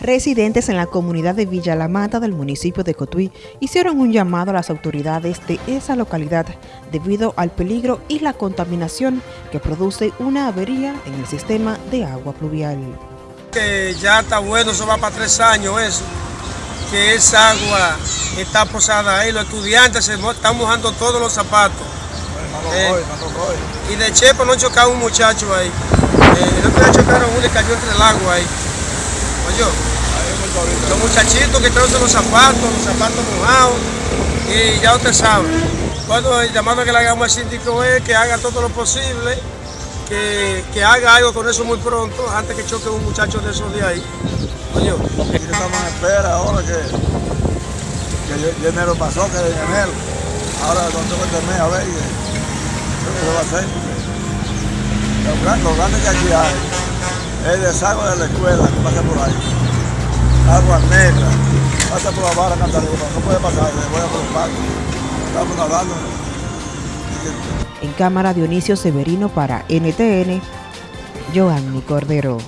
Residentes en la comunidad de Villa La Mata del municipio de Cotuí hicieron un llamado a las autoridades de esa localidad debido al peligro y la contaminación que produce una avería en el sistema de agua pluvial. Que ya está bueno, eso va para tres años eso, que esa agua está posada ahí, los estudiantes se están mojando todos los zapatos. Eh, y de Chepo no chocaba un muchacho ahí, eh, no chocaron uno y cayó entre el agua ahí. Oye, los muchachitos que traen los zapatos, los zapatos mojados, y ya usted sabe. Bueno, el llamado que le hagamos al síndico es que haga todo lo posible, que, haga algo con eso muy pronto, antes que choque un muchacho de esos de ahí. Coño. Estamos en espera ahora que, que enero pasó, que de enero. Ahora cuando tengo mes a ver qué se va a hacer. Lo, grande que aquí hay el desagüe de la escuela que pasa por ahí agua negra, pasa por la barra Cantaruba, no puede pasar, voy a por los parques, estamos nadando. En cámara Dionisio Severino para NTN, Joanny Cordero.